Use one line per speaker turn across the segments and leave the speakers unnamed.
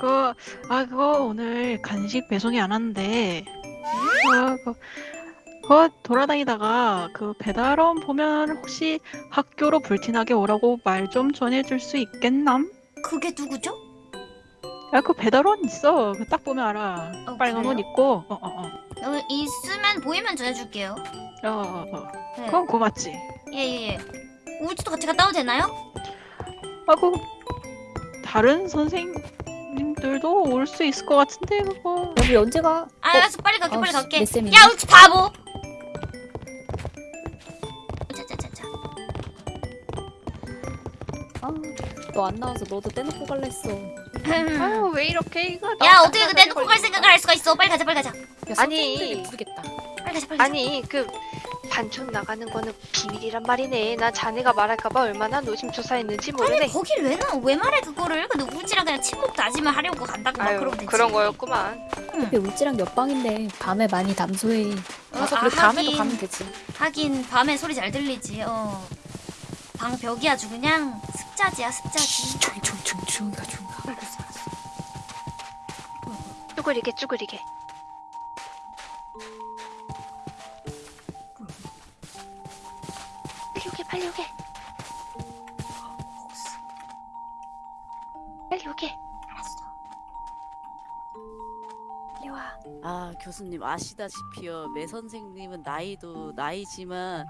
그, 아, 그거 오늘 간식 배송이 안 왔는데, 아, 그, 그거 돌아다니다가 그 배달원 보면 혹시 학교로 불티나게 오라고 말 좀 전해줄 수 있겠남?
그게 누구죠?
야, 그 배달원 있어. 그 딱 보면 알아.
어,
빨간 옷
그래요?
입고, 어, 어, 어.
여기 있으면 보이면 전해줄게요.
어, 어, 어.
네.
그건 고맙지.
예예예. 우리도 같이 갔다 와도 되나요?
하고, 다른 선생 님들도 올 수 있을 것 같은데, 그거.
여기 언제 가?
아, 알았어 빨리 갈게 빨리
아,
갈게.
몇 쌤이네?
야 우치 바보. 자자자자.
아, 너 안 나와서 너도 떼놓고 갈라 했어.
아유, 왜 이렇게 이거.
야 어떻게 그 내놓고 갈 생각을 할 수가 있어? 빨리 가자 빨리 가자.
야,
아니.
선생님들이 부르겠다.
빨리 가자 빨리 가자.
아니 그 반촌 나가는 거는 비밀이란 말이네. 난 자네가 말할까봐 얼마나 노심초사했는지 모르네.
아니 거길 왜 나? 왜 말해 그거를? 근데 우지랑 그냥 친목 다짐을 하려고 간다고 막
아유
그러면 되지.
그런 거였구만.
근데 울지랑 옆방인데 밤에 많이 담소해.
그래서
아,
그래 다음에도
하긴.
가면 되지.
하긴 밤에 소리 잘 들리지. 어. 방 벽이 아주 그냥 습자지야 습자지.
조용 조용 조용 조용히 가 조용히 가.
알았어 알았어.
쭈그리게 쭈그리게. 빨리 오게 빨리 오게.
알았어.
빨리 와.
아 교수님 아시다시피요 매 선생님은 나이도 나이지만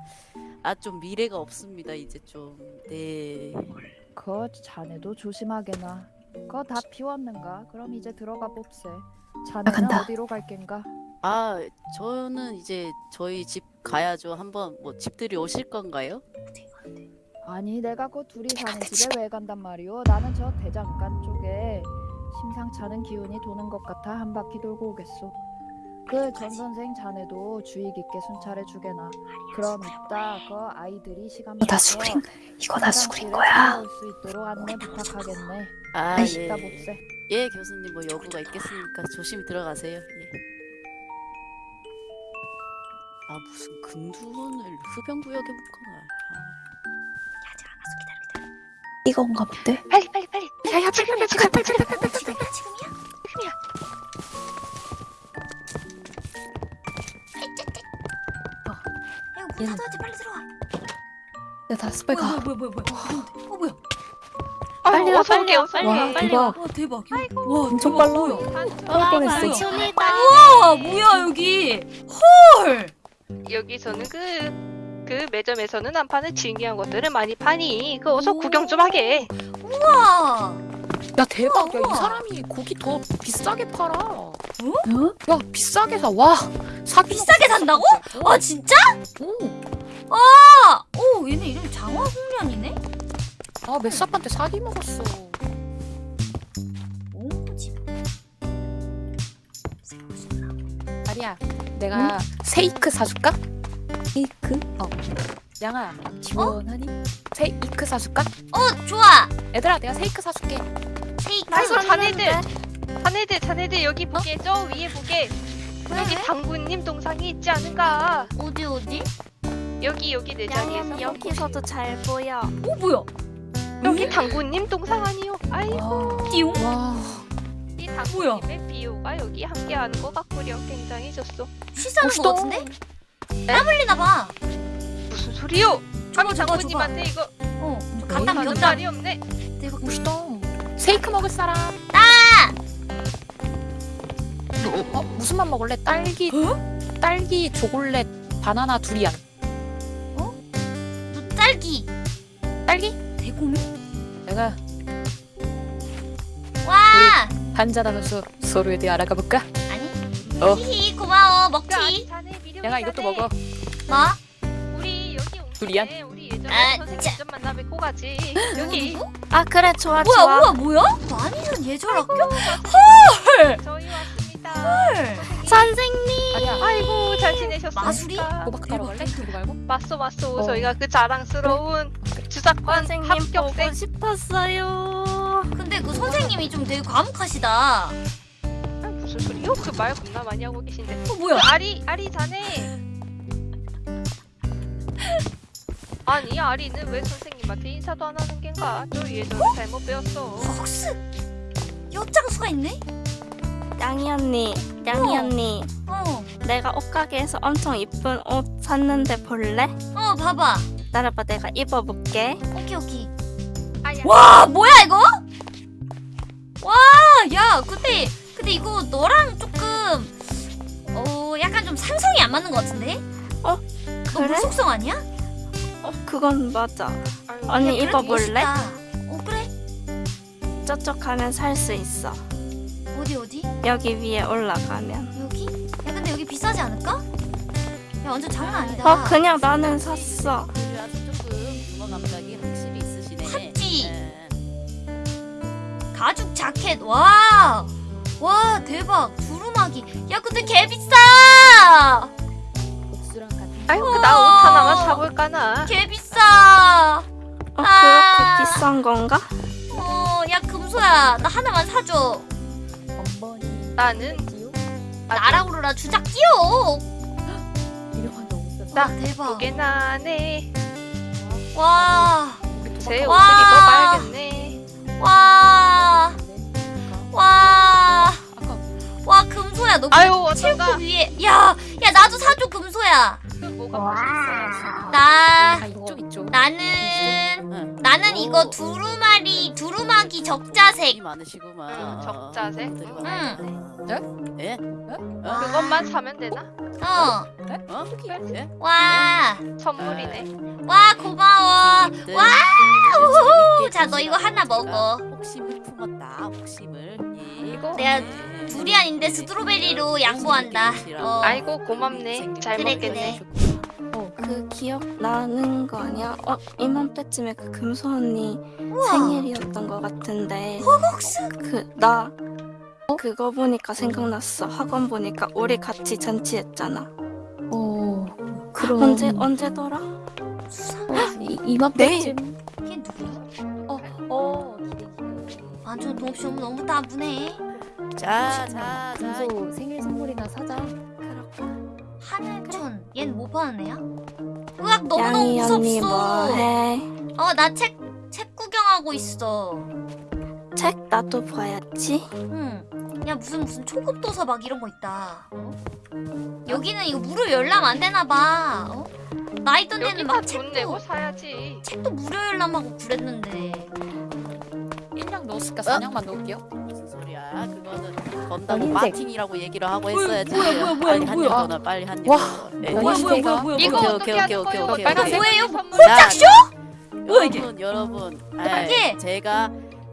아 좀 미래가 없습니다 이제 좀 네
그 자네도 조심하게나. 그거 다 비웠는가? 그럼 이제 들어가 봅세. 자네는
나간다.
어디로 갈 겐가?
아 저는 이제 저희 집 가야죠 한번 뭐 집들이 오실 건가요?
아니 내가 그 둘이 사는 집에 왜 간단 말이오? 나는 저 대장간 쪽에 심상치 않은 기운이 도는 것 같아 한 바퀴 돌고 오겠소. 그 전 선생 자네도 주의 깊게 순찰해 주게나. 그럼 이따 그 아이들이 시간
다
맞춰서
수그린 이거 다 수그린 거야.
수 있도록 안내 부탁하겠네.
아 예. 예 교수님 뭐 여부가 있겠습니까 조심히 들어가세요 예. 아 무슨 금두문을 흡연구역에 묶어놔 아.
안 왔어 기다려 기다려.
이거 온가 본데?
빨리 빨리 빨리.
야야 빨리 빨리 빨리 빨리 빨리 빨리.
지금이야 지금이야?
지금이야.
야 이거 문
얘는-
닫아야지 빨리 들어와.
내가 다 스빨
뭐야
가.
뭐야 뭐야 뭐야. 어 뭐야?
빨리 와 빨리 와
빨리
와,
와, 빨리
대박.
와 대박. 와
엄청 빨라.
뭐야?
아, 뻔했어.
우와 뭐야 여기. 헐.
여기서는 그. 그 매점에서는 안 파는 진귀한 것들을 많이 파니 그 어서
오.
구경 좀 하게
우와.
야 대박. 야. 이 사람이 고기 더 비싸게 팔아.
어?
야 비싸게 사. 와 사기.
비싸게 산다고? 아 진짜?
오.
아, 오 얘네 이름 장화홍련이네.
아 메사판테 사기 먹었어.
오 집.
아리야 내가 세이크 사줄까?
이크?
양아
지원하니?
세이크 사줄까?
어 좋아.
얘들아 내가 세이크 사줄게.
세이크.
아이고 자네들 자네들 자네들 여기 보게 저 위에 보게 여기 당구님 동상이 있지 않은가
어디 어디?
여기 여기 내 자리에서
여기서도 잘 보여.
오 뭐야?
여기 당구님 동상 아니요 아이고
띠용?
와.
이
뭐야?
당구님의 비호가 여기 함께하는 것 같구려 굉장히 좋소
거
멋있다.
같은데? 땀 흘리나 봐.
무슨 소리요
저거.
당구님한테 이거
어. 저
갖다
줬다.
말이 없네
대박.
멋있다. 세이크 먹을 사람.
아!
어 무슨 맛 먹을래? 딸기. 딸기 초콜릿 바나나 두리안.
너 딸기.
딸기?
대고미?
내가
와.
한잔하면서 서로에 대해 알아가 볼까?
아니.
어.
히히 고마워 먹지.
양아 이것도 먹어.
뭐?
우리 여기 온
두리안?
우리 예전에
아,
선생님
자.
좀 만나 뵙고 가지 여기
누구?
아 그래 좋아
뭐야
좋아.
뭐야 뭐야? 아니전 예절 학교?
저희 왔습니다
헐.
선생님.
아니야.
아이고 잘 지내셨습니까
마술이?
호박 따러 갈래? 그거 말고?
맞소 맞소
어.
저희가 그 자랑스러운 주작관 합격생
싶었어요.
근데 그 선생님이 좀 되게 과묵하시다.
아, 무슨 소리요? 그 말 겁나 많이 하고 계신데
어 뭐야?
그 아리 아리 자네 아니 아리는 왜 선생님한테 인사도 안 하는 겐가? 저 예전에 잘못 배웠어
혹시 엿장수가 있네?
양이 언니, 양이
어.
언니.
어,
내가 옷가게에서 엄청 이쁜 옷 샀는데 볼래?
어, 봐봐.
따라봐, 내가 입어볼게.
오케이, 오케이.
아니야.
와, 뭐야, 이거? 와, 야, 근데, 근데 이거 너랑 조금, 어, 약간 좀 상성이 안 맞는 것 같은데?
어?
너
그래?
물속성 아니야?
어, 그건 맞아. 언니
야, 그래도
입어볼래?
멋있다. 어, 그래?
저쪽 가면 살 수 있어.
어디, 어디?
여기 위에 올라가면.
여기? 야, 근데 여기 비싸지 않을까? 야, 완전 장난 아니다.
어, 그냥 나는 샀어.
그래서 조금 유머 감각이 확실히 있으시네.
샀지?
예.
가죽 자켓 와! 와 대박 두루마기 야 근데 개 비싸
아이고 나 옷 하나만 사볼까나.
개 비싸
어,
아.
그렇게 비싼 건가?
어야 금소야 나 하나만 사줘
나는
지우
나라우르라 주작
있었어.
나
와, 대박
두 개나 하네.
와
제 옷을
와.
입어봐야겠네.
와, 와, 와, 금소야, 너
아유
체육복
어떤가?
위에, 야, 야, 나도 사줘, 금소야.
맛있어야지.
나,
아 이쪽 이쪽.
나는,
응.
나는 이거
오.
두루마리, 두루마기 적자색.
이 많으시구만.
응, 적자색?
응. 예? 어?
그것만 사면 되나?
어,
어? 예?
와,
선물이네.
와, 고마워.
선생님들,
와,
재밌게
우후. 자, 너 이거 하나 먹어.
혹심을 품었다. 혹심을. 예.
이거?
내가
예.
두리안인데 스트로베리로 양보한다. 어,
아이고 고맙네. 잘
그래,
먹겠네.
어,
그 기억 나는 거 아니야? 어, 이맘때쯤에 그 금소 언니
우와,
생일이었던 것 같은데.
호국스.
그, 나, 그거 보니까 생각났어. 학원 보니까 우리 같이 잔치했잖아.
어, 그럼
언제, 언제더라?
수상.
어, 이, 이맘때쯤
걔 누구야?
어, 어, 기대 기대.
아, 너무 너무 따분해.
자, 자, 자.
금소 생일 선물이나 사자.
하늘촌. 얜뭐 애야? 으악, 너무너무
양이 언니. 뭐해?
어, 나 책, 책 구경하고 있어.
책 나도 봐야지.
응. 야, 무슨, 무슨 초급 도서 막 이런 거 있다. 어? 여기는 이거 무료 열람 안 되나 봐. 어? 나 있던 데는
막돈
책도,
내고 사야지.
책도 무료 열람하고 그랬는데.
1냥 넣었을까 4냥만 넣을게요.
무슨 소리야? 그거는
흰색.
마틴이라고 얘기를 하고 했어야지.
뭐야, 뭐야, 뭐야,
빨리 한
뭐야.
입 더, 나 빨리 한 입.
와.
더. 예.
뭐야, 뭐야, 뭐야,
뭐야,
이거
오케이,
어떻게
오케이,
하는 거예요? 빨간색
뭐예요? 이게?
여러분, 여러분.
예.
아, 제가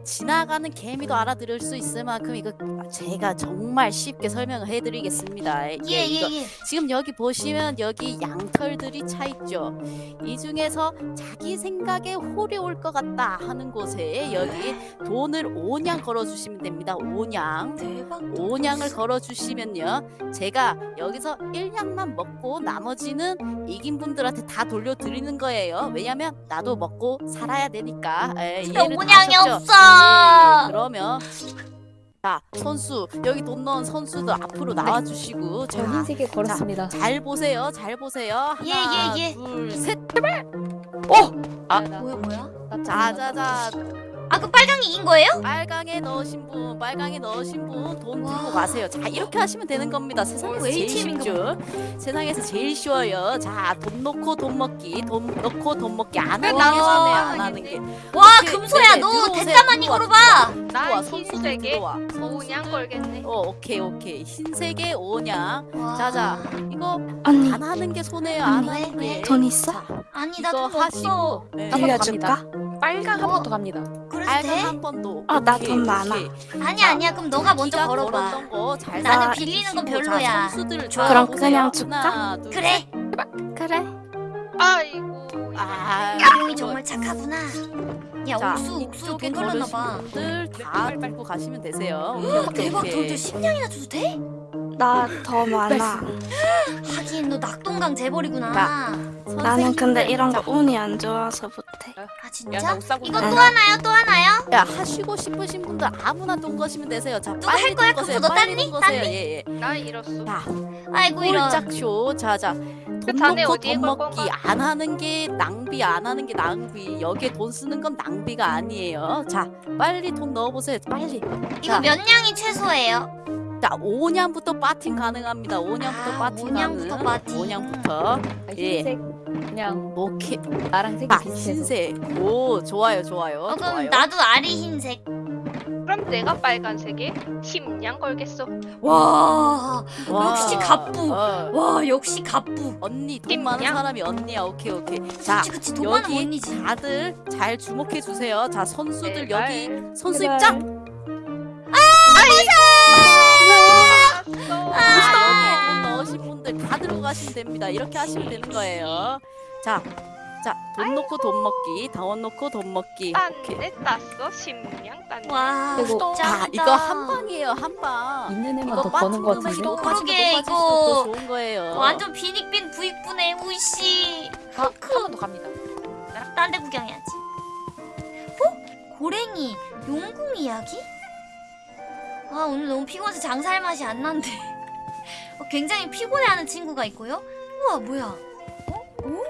지나가는 개미도 알아들을 수 있을 만큼 이거 제가 정말 쉽게 설명을 해드리겠습니다. 예,
예,
이거
예, 예.
지금 여기 보시면 여기 양털들이 차 있죠. 이 중에서 자기 생각에 홀이 올 것 같다 하는 곳에 여기 돈을 5냥 걸어주시면 됩니다. 5냥.
대박.
5냥을 걸어주시면요. 제가 여기서 1냥만 먹고 나머지는 이긴 분들한테 다 돌려드리는 거예요. 왜냐면 나도 먹고 살아야 되니까. 에, 이해를 다
오냥이
하셨죠?
없어.
예, 그러면 자 선수 여기 돈 넣은 선수들 앞으로 나와주시고
저
자,
흰색에 걸었습니다.
잘 보세요. 잘 보세요.
예,
하나,
예, 예.
둘, 셋.
아, 나,
뭐야, 뭐야?
나
자, 자, 자.
아, 그 빨강이 이긴 거예요?
빨강에 넣으신 분, 빨강에 넣으신 분돈
와.
들고 가세요. 자, 이렇게 하시면 되는 겁니다. 세상에서
오,
제일 쉽죠. 세상에서 제일 쉬워요. 자, 돈 넣고 돈 먹기, 돈 넣고 돈 먹기
안왜
하는 게
나도
손해 안안 하는 게.
하겠네.
와,
오케이,
금소야,
네네,
너. 대짜 많이 걸어봐.
들어와, 선수들
흰색에
들어와.
오냥. 걸겠네.
어, 오케이, 오케이. 흰색에 오냥.
와.
자자, 이거
언니,
안 하는 게 손해요. 안
왜,
하는
왜?
게.
돈 있어?
자,
아니,
이거
나돈 없어.
하시고. 네.
빌려줄까?
빨강 한 번 더 갑니다.
그래도
빨강
돼?
한번 더.
아, 나 돈 많아.
오케이.
아니야, 아니야. 그럼 너가 먼저 걸어봐. 나는
다
빌리는 건 별로야.
그럼. 그냥 줄까?
그래.
그래.
아이고.
아,
이름이 정말 착하구나. 야,
자,
옥수, 옥수
이쪽에
돈 걸렸나 봐.
걸으신 분들 다 들고 가시면 되세요.
대박. 돈들 10냥이나 줘도 돼?
나 더 많아.
하긴 너 낙동강 재벌이구나.
자,
나는 근데 이런
자,
거 운이 안 좋아서 못해.
아
야, 나
진짜?
옥사고
이거. 또 하나요? 또 하나요?
야 하시고 싶으신 분들 아무나 동거시면 되세요. 자
누가
빨리
할 거야?
동거세요.
그거 너
빨리
딴니?
동거세요. 예예.
나 잃었어.
자
아이고 이런.
홀짝쇼. 자자. 돈
자네
놓고
돈걸
먹기? 안 하는 게 낭비 안 하는 게 낭비. 여기에 돈 쓰는 건 낭비가 아니에요. 자 빨리 돈 넣어보세요. 빨리.
이거
자.
몇 냥이 최소예요?
자 5년부터 빠팅 가능합니다. 5년부터
아,
빠팅
5년부터
가능.
빠팅.
5년부터.
아,
예.
흰색 그냥
오케이.
나랑 색이
아
비슷해서.
흰색. 오 좋아요 좋아요.
어 그럼
좋아요.
나도 아리 흰색.
그럼 내가 빨간색에 심냥 걸겠어.
와.
와.
역시 갑부.
어.
와 역시 갑부.
언니 돈 많은? 사람이 언니야. 오케이 오케이. 자
그치 그치 돈 많은
여기
언니지.
다들 잘 주목해 주세요. 자 선수들
제발.
여기 선수
제발.
입장. 분들 다 들어가시면 됩니다. 이렇게 하시면 되는 거예요. 자, 자, 돈 넣고 돈 먹기, 다원 넣고 돈 먹기.
딴데 땄어. 심냥 딴데.
와.
그리고-
자. 이거 한 방이에요, 한 방.
있는 애만
이거
더 버는 거 같은데.
그러게,
또
이거
더 좋은 거예요.
완전 비닉빈 우이씨.
한번더 갑니다.
딴 데 구경해야지. 어? 고랭이 용궁 이야기? 아 오늘 너무 피곤해서 장사할 맛이 안 난대. 어, 굉장히 피곤해하는 친구가 있고요. 우와 뭐야? 어? 어?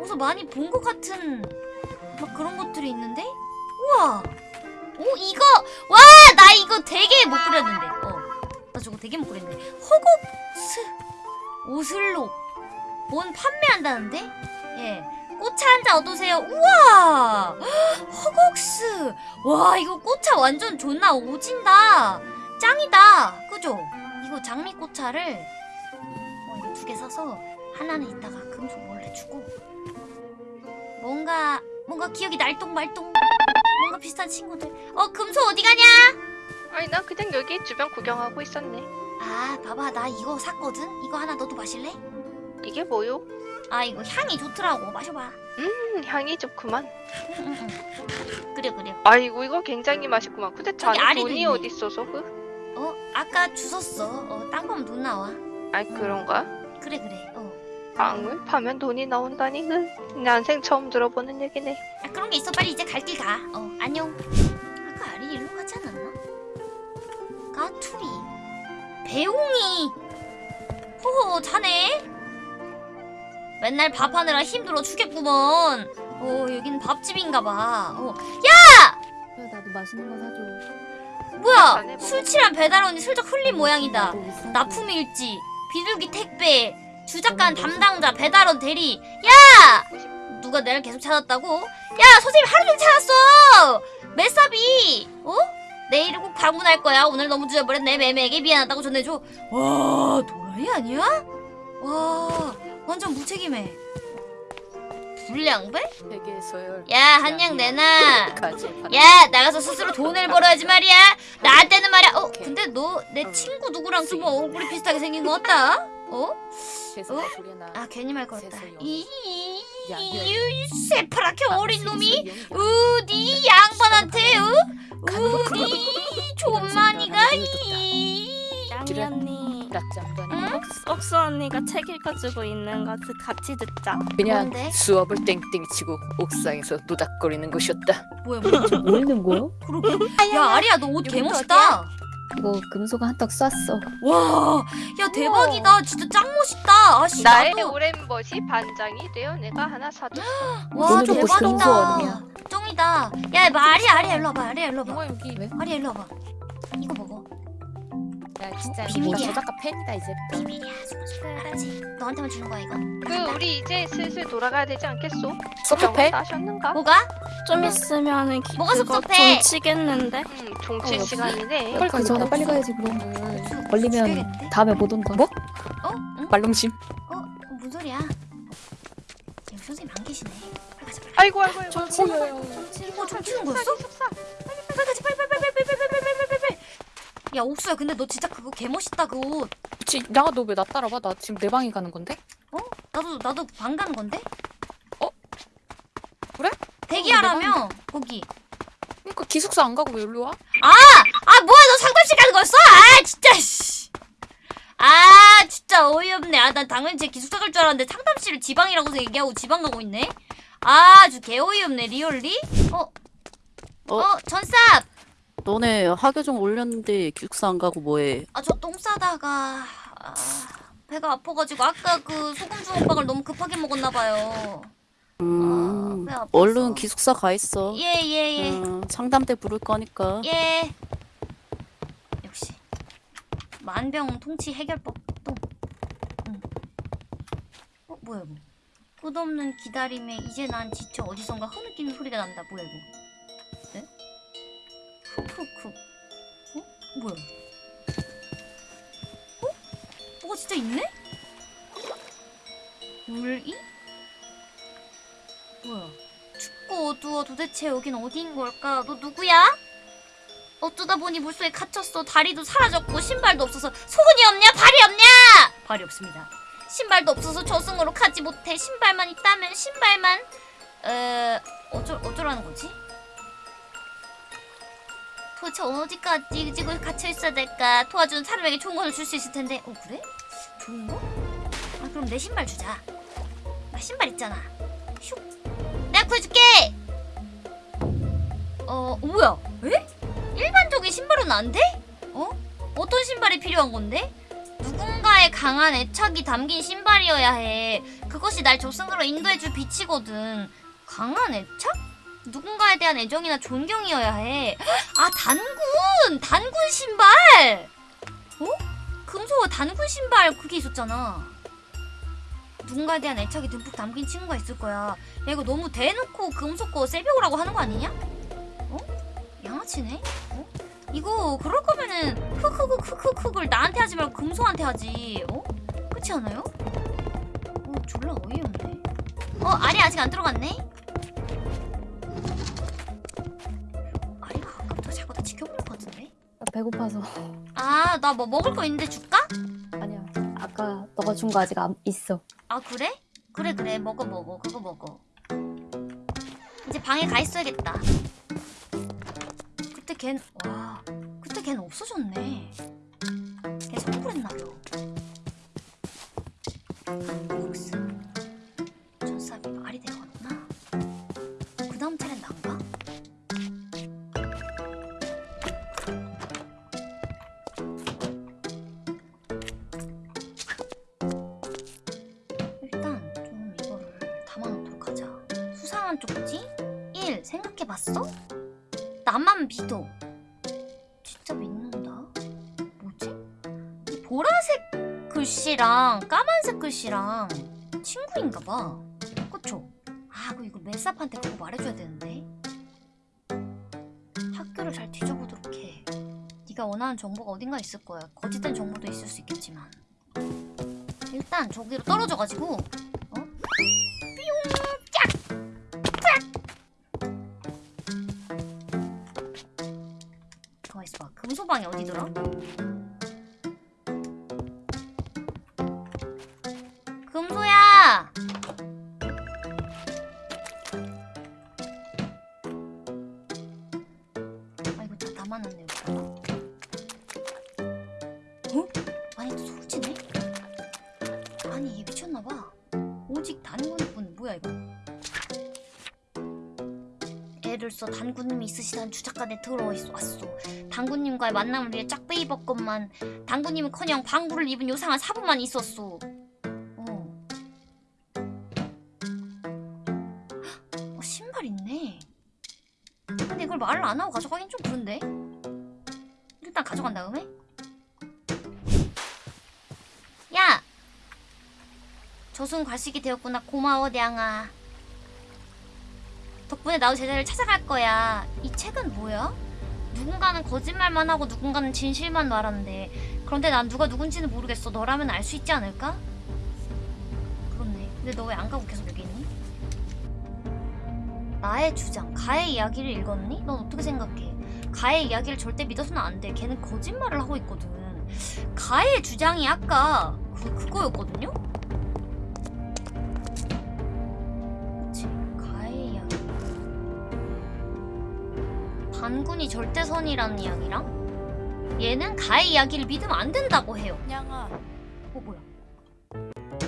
어디서 많이 본 것 같은 막 그런 것들이 있는데? 우와. 오 이거 와 나 이거 되게 못 그렸는데. 어. 나 저거 되게 못 그렸는데. 허곡스 오슬록 뭔 판매한다는데? 예. 꽃차 한 잔 얻으세요. 우와! 허걱스! 와, 이거 꽃차 완전 존나 오진다. 짱이다. 그죠? 이거 장미꽃차를 어, 이거 두 개 사서 하나는 이따가 금속 몰래 주고 뭔가 뭔가 기억이 날똥말똥 뭔가 비슷한 친구들 어 금속 어디 가냐?
아니 나 그냥 여기 주변 구경하고 있었네.
아 봐봐 나 이거 샀거든 이거 하나 너도 마실래?
이게 뭐요?
아 이거 향이 좋더라고 마셔봐
음 향이 좋구만.
응, 응, 응. 그래 그래
아이고 이거 굉장히 맛있구만. 근데 자네 돈이 있어서 그?
어 아까 주웠어 어땅 파면 돈 나와
아이 그런가?
그래 그래 어
빵을 파면 돈이 나온다니 그 난생 처음 들어보는 얘기네.
아, 그런 게 있어 빨리 이제 갈 길 가. 어 안녕. 아까 아리 일로 가지 않았나? 까투리. 배웅이. 호호 자네. 맨날 밥하느라 힘들어 죽겠구먼. 어 여긴 밥집인가 봐. 어
그래, 나도 맛있는 거 사줘.
뭐야? 술 취한 배달원이 슬쩍 흘린 모양이다. 납품일지, 비둘기 택배, 주작관 담당자, 배달원 대리. 야! 누가 내를 계속 찾았다고? 야, 선생님 하루 종일 찾았어! 메사비! 어? 내일은 꼭 방문할 거야. 오늘 너무 늦어버렸네. 매매에게 미안하다고 전해줘. 와, 도라이 아니야? 와, 완전 무책임해. 불량배? 야, 한양 내놔. 야 나가서 스스로 돈을 벌어야지 말이야. 나한테는 말이야. 어 근데 너 내 친구 누구랑 좀 얼굴이 비슷하게 생긴 것 같다. 어? 어? 아 괜히 말 걸었다.
세상에.
이
야, 야,
이 새파랗게 어린 놈이
우
우디 양반한테 어? 우디 존만이가 이
짱이 언니? 옥수 언니가 책 읽어주고 있는 거 같이 듣자.
그냥
뭔데?
수업을 땡땡 치고 옥상에서 노닥거리는 것이었다.
뭐야 뭐야?
뭐 읽는 거야?
야 아리야. 너 옷 개멋있다.
이거 금속 한턱 쐈어.
와야 대박이다. 진짜 짱 멋있다. 아씨
나의
나도.
오랜 멋이 반장이 되어 내가 하나 사줬어.
와 대박이다. 쫑이다. 야 마, 아리야 아리야 일로 와봐. 아리야 일로 와봐.
뭐 여기
왜?
아리야 일로 와봐. 이거 먹어
나 진짜
비밀이야.
저작가 팬이다 이제
비밀이야 알지? 너한테만 주는 거야 이거
그 우리 이제 슬슬 돌아가야 되지 않겠소?
섭섭해?
하셨는가?
뭐가?
좀 있으면은 기,
뭐가 섭섭해?
종치겠는데?
응 종칠
어,
시간이네
빨리 그 전에 빨리 가야지 그럼
음,
걸리면 다음에 못 온다
뭐?
어? 응?
말롱심
어? 뭔 소리야 선생님 안 계시네 빨리 가자 빨리
아이고 아이고 아이고
종치는 거였어? 빨리 가자 빨리 야 옥수야 근데 너 진짜 그거 개멋있다 그옷
그치 나가 너왜 나 따라와? 나 지금 내 방에 가는 건데?
나도 나도 방 가는 건데?
어? 그래?
대기하라며 거기
그러니까 기숙사 안 가고 왜 여기로 와?
아 뭐야 너 상담실 가는 거였어? 아 진짜 씨. 아 진짜 어이없네 아 난 당연히 제 기숙사 갈 줄 알았는데 상담실을 지방이라고 얘기하고 지방 가고 있네 아주 개 어이없네 리얼리? 어? 어?
어?
전쌉!
너네 학교 좀 올렸는데 기숙사 안 가고 뭐해?
아 저 똥 싸다가 아, 배가 아파가지고 아까 그 소금 주먹밥을 너무 급하게 먹었나 봐요
음,
배 아팠어.
얼른 기숙사 가 있어.
예 예 예
음, 상담대 부를 거니까.
예. 역시 만병 통치 해결법 똥. 응. 어 뭐야 이거? 끝없는 기다림에 이제 난 지쳐 어디선가 흐느끼는 소리가 난다. 뭐야 이거? 네? 훅훅훅. 어? 뭐야? 어? 뭐가 진짜 있네? 물이? 뭐야? 춥고 어두워 도대체 여긴 어디인 걸까? 너 누구야? 어쩌다 보니 물속에 갇혔어. 다리도 사라졌고 신발도 없어서 속은이 없냐? 발이 없냐? 발이 없습니다. 신발도 없어서 저승으로 가지 못해. 신발만 있다면 신발만 에 어쩌 어쩌라는 거지? 도대체 어디까지 지금 갇혀 있어야 될까? 도와주는 사람에게 좋은 걸줄수 있을 텐데. 어 그래? 좋은 거? 아 그럼 내 신발 주자. 나 신발 있잖아. 슉. 내가 구해줄게. 어 뭐야? 에? 일반적인 신발은 안 돼? 어? 어떤 신발이 필요한 건데? 누군가의 강한 애착이 담긴 신발이어야 해. 그것이 날 저승으로 인도해줄 빛이거든. 강한 애착? 누군가에 대한 애정이나 존경이어야 해. 아, 단군! 단군 신발! 어? 금소와 단군 신발 그게 있었잖아. 누군가에 대한 애착이 듬뿍 담긴 친구가 있을 거야. 야, 이거 너무 대놓고 금속 거 세배우라고 하는 거 아니냐? 어? 양아치네? 어? 이거 그럴 거면은 흑흑흑 흑흑흑을 나한테 하지 말고 금소한테 하지 어? 그렇지 않아요? 어 졸라 어이없네 어 알이 아직 안 들어갔네?
배고파서.
아 나 뭐 먹을 거 있는데 줄까?
아니야. 아까 너가 준 거 아직 안 있어.
아 그래? 그래 그래 먹어 먹어 그거 먹어 이제 방에 가 있어야겠다 그때 걘 와 그때 걘 없어졌네 걔 성불했나봐 네가 원하는 정보가 어딘가 있을 거야. 거짓된 정보도 있을 수 있겠지만. 일단 저기로 떨어져가지고 어? 뿅! 짝! 짝! 가만 있어봐 금소방이 어디더라? 오직 단군뿐 뭐야 이거? 애를 써 단군님이 있으시다는 주작간에 들어와 있어 왔어. 단군님과의 만남을 위해 짝배 입었건만 단군님은커녕 방구를 입은 요상한 사부만 있었어. 어. 어 신발 있네. 근데 이걸 말을 안 하고 가져가긴 좀 그런데? 일단 가져간 다음에 저승 과식이 되었구나 고마워 냥아 덕분에 나도 제자리를 찾아갈 거야 이 책은 뭐야? 누군가는 거짓말만 하고 누군가는 진실만 말하는데 그런데 난 누가 누군지는 모르겠어 너라면 알 수 있지 않을까? 그렇네 근데 너 왜 안 가고 계속 여기 있니? 나의 주장 가의 이야기를 읽었니? 넌 어떻게 생각해? 가의 이야기를 절대 믿어서는 안 돼 걔는 거짓말을 하고 있거든 가의 주장이 아까 그, 그거였거든요? 반군이 절대선이라는 이야기랑 얘는 가의 이야기를 믿으면 안 된다고 해요
냥아,
어 뭐야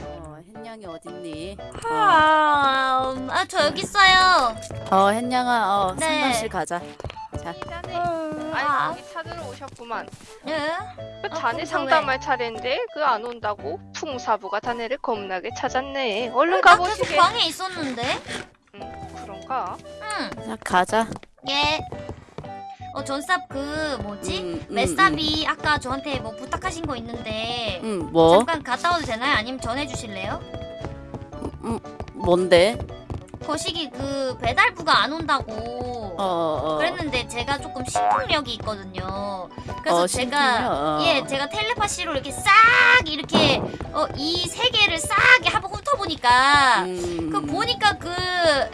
어? 햇냥이 어딨니?
아, 음, 아, 저 여기 있어요.
어 햇냥아 어
네.
상담실 가자.
자네.
아,
아니 여기 찾으러 오셨구만.
예?
그
아,
자네
그럼
상담할 차례인데 그 안 온다고 풍사부가 자네를 겁나게 찾았네. 얼른
나 계속
가보시게.
방에 있었는데?
음, 그런가?
응.
자 가자.
예. 어, 전삽 그 뭐지?
음, 음,
메사비 아까 저한테 뭐 부탁하신 거 있는데
음, 음, 뭐?
잠깐 갔다 와도 되나요? 아니면 전해 주실래요?
음, 뭔데?
거시기 그 배달부가 안 온다고
어, 어.
그랬는데 제가 조금 신통력이 있거든요. 그래서
어,
제가
신통력? 어.
예, 제가 텔레파시로 이렇게 싹 이렇게 어, 이 세 개를 싹 한번 훑어보니까
음,
그 보니까 그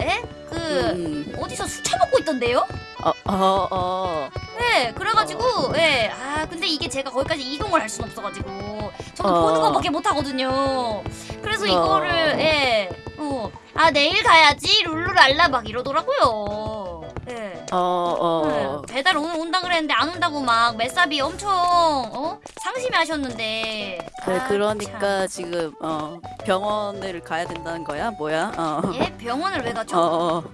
에? 그
음,
어디서 술 처먹고 있던데요?
어, 어, 어.
네, 그래가지고 예, 아 근데 이게 제가 거기까지 이동을 할 수는 없어가지고 저는
어.
보는 것밖에 못 하거든요. 그래서
어.
이거를 예, 어, 아 내일 가야지 룰루랄라 막 이러더라고요. 예.
어, 어.
네, 배달 오늘 온다 그랬는데 안 온다고 막 메사비 엄청 어 상심해 하셨는데.
그래,
아,
그러니까 지금 어 병원을 가야 된다는 거야? 뭐야? 어.
참. 예 병원을 왜 가죠?
어, 어.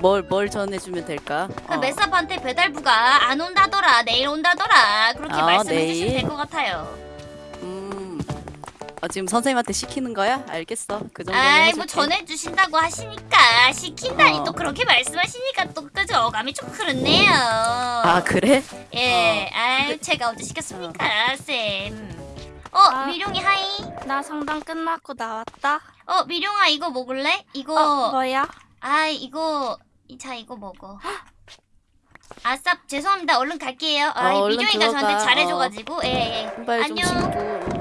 뭘, 뭘 전해주면 될까?
그
어.
메사한테 배달부가 안 온다더라 내일 온다더라 그렇게
아,
말씀해? 주시면 될 것 같아요.
음. 어, 지금 선생님한테 시키는 거야? 알겠어. 그 정도는
아이
해줄게.
뭐 전해주신다고 하시니까 시킨다니
어.
또 그렇게 말씀하시니까 또그 어감이 좀 그렇네요.
아, 그래?
예,
어.
아이 제가 언제 시켰습니까, 쌤? 어,
아.
미룡이 하이.
나 상담 끝났고 나왔다.
어, 미룡아 이거 먹을래? 이거
어, 뭐야?
아 이거 이- 자 이거 먹어. 아쌉 죄송합니다. 얼른 갈게요. 아,
어,
미룡이가 저한테. 잘해줘가지고 예 예.
좀
안녕.